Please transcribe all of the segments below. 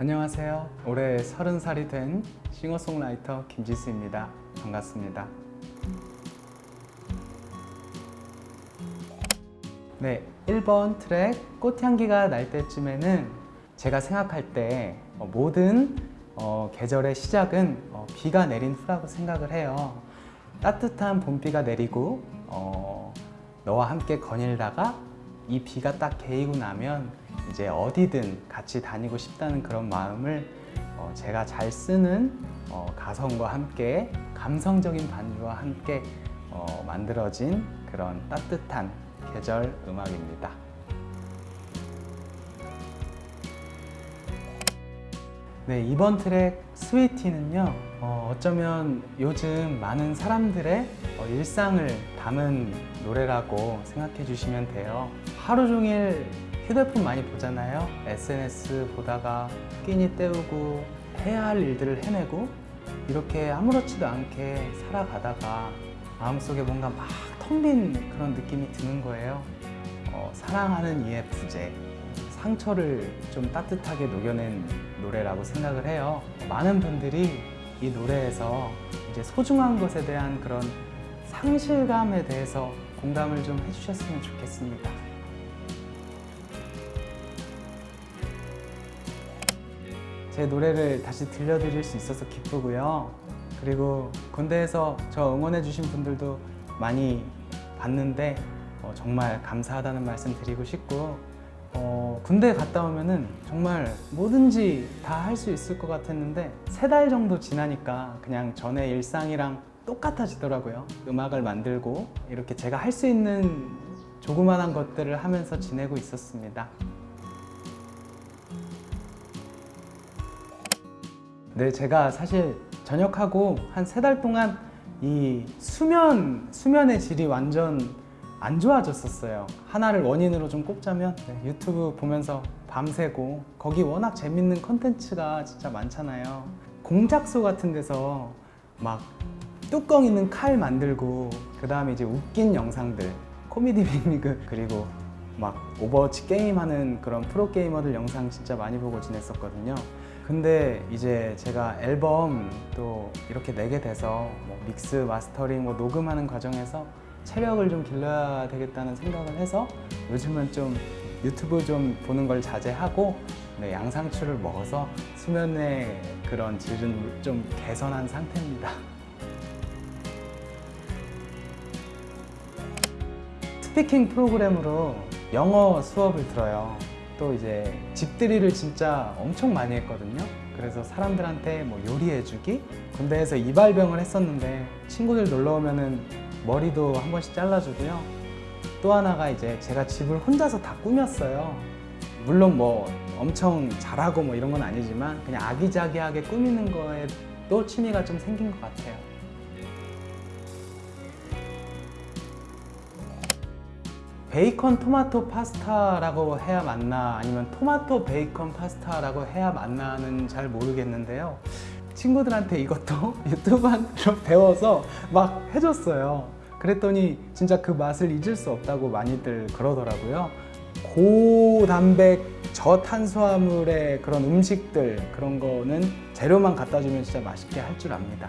안녕하세요. 올해 30살이 된 싱어송라이터 김지수입니다. 반갑습니다. 네, 1번 트랙 꽃향기가 날 때쯤에는 제가 생각할 때 어, 모든 어, 계절의 시작은 어, 비가 내린 후라고 생각을 해요. 따뜻한 봄비가 내리고 어, 너와 함께 거닐다가 이 비가 딱 개이고 나면 이제 어디든 같이 다니고 싶다는 그런 마음을 어, 제가 잘 쓰는 어, 가성과 함께 감성적인 반주와 함께 어, 만들어진 그런 따뜻한 계절 음악입니다. 네, 이번 트랙 스위티는요 어, 어쩌면 요즘 많은 사람들의 어, 일상을 담은 노래라고 생각해 주시면 돼요. 하루 종일 휴대폰 많이 보잖아요. SNS 보다가 끼니 때우고 해야 할 일들을 해내고 이렇게 아무렇지도 않게 살아가다가 마음속에 뭔가 막 텅 빈 그런 느낌이 드는 거예요. 어, 사랑하는 이의 부재 상처를 좀 따뜻하게 녹여낸 노래라고 생각을 해요. 많은 분들이 이 노래에서 이제 소중한 것에 대한 그런 상실감에 대해서 공감을 좀 해주셨으면 좋겠습니다. 제 노래를 다시 들려드릴 수 있어서 기쁘고요. 그리고 군대에서 저 응원해 주신 분들도 많이 봤는데 어, 정말 감사하다는 말씀 드리고 싶고 어, 군대 갔다 오면은 정말 뭐든지 다 할 수 있을 것 같았는데 세 달 정도 지나니까 그냥 전에 일상이랑 똑같아지더라고요. 음악을 만들고 이렇게 제가 할 수 있는 조그만한 것들을 하면서 지내고 있었습니다. 네 제가 사실 전역하고 한 세 달 동안 이 수면, 수면의 질이 완전 안 좋아졌었어요. 하나를 원인으로 좀 꼽자면 네, 유튜브 보면서 밤새고 거기 워낙 재밌는 컨텐츠가 진짜 많잖아요. 공작소 같은 데서 막 뚜껑 있는 칼 만들고 그 다음에 이제 웃긴 영상들 코미디 빅리그 그리고 막 오버워치 게임하는 그런 프로게이머들 영상 진짜 많이 보고 지냈었거든요. 근데 이제 제가 앨범 또 이렇게 내게 돼서 뭐 mix, mastering, 뭐 녹음하는 과정에서 체력을 좀 길러야 되겠다는 생각을 해서 요즘은 좀 유튜브 좀 보는 걸 자제하고 네, 양상추를 먹어서 수면의 그런 질은 좀 개선한 상태입니다. 스피킹 프로그램으로 영어 수업을 들어요. 또 이제 집들이를 진짜 엄청 많이 했거든요. 그래서 사람들한테 뭐 요리해주기 군대에서 이발병을 했었는데 친구들 놀러 오면은 머리도 한 번씩 잘라주고요. 또 하나가 이제 제가 집을 혼자서 다 꾸몄어요. 물론 뭐 엄청 잘하고 뭐 이런 건 아니지만 그냥 아기자기하게 꾸미는 거에도 취미가 좀 생긴 것 같아요. 베이컨 토마토 파스타라고 해야 맞나 아니면 토마토 베이컨 파스타라고 해야 맞나 는 잘 모르겠는데요 친구들한테 이것도 유튜브로 배워서 막 해줬어요. 그랬더니 진짜 그 맛을 잊을 수 없다고 많이들 그러더라고요. 고단백 저탄수화물의 그런 음식들 그런 거는 재료만 갖다 주면 진짜 맛있게 할 줄 압니다.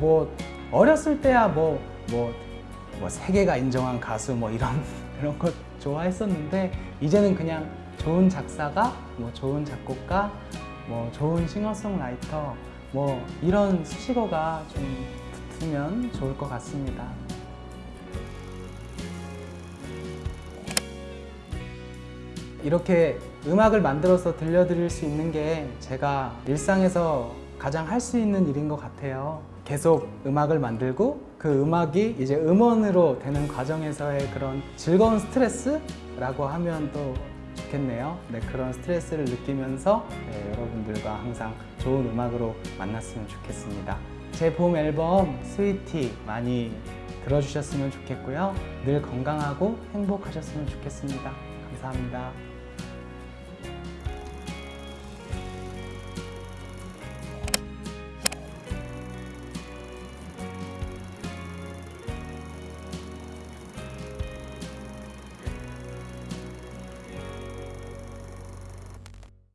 뭐 어렸을 때야 뭐 뭐 뭐 세계가 인정한 가수 뭐 이런 그런 것 좋아했었는데 이제는 그냥 좋은 작사가 뭐 좋은 작곡가 뭐 좋은 싱어송라이터 뭐 이런 수식어가 좀 붙으면 좋을 것 같습니다. 이렇게 음악을 만들어서 들려드릴 수 있는 게 제가 일상에서 가장 할 수 있는 일인 것 같아요. 계속 음악을 만들고 그 음악이 이제 음원으로 되는 과정에서의 그런 즐거운 스트레스라고 하면 또 좋겠네요. 네, 그런 스트레스를 느끼면서 네, 여러분들과 항상 좋은 음악으로 만났으면 좋겠습니다. 제 봄 앨범 스위티 많이 들어주셨으면 좋겠고요. 늘 건강하고 행복하셨으면 좋겠습니다. 감사합니다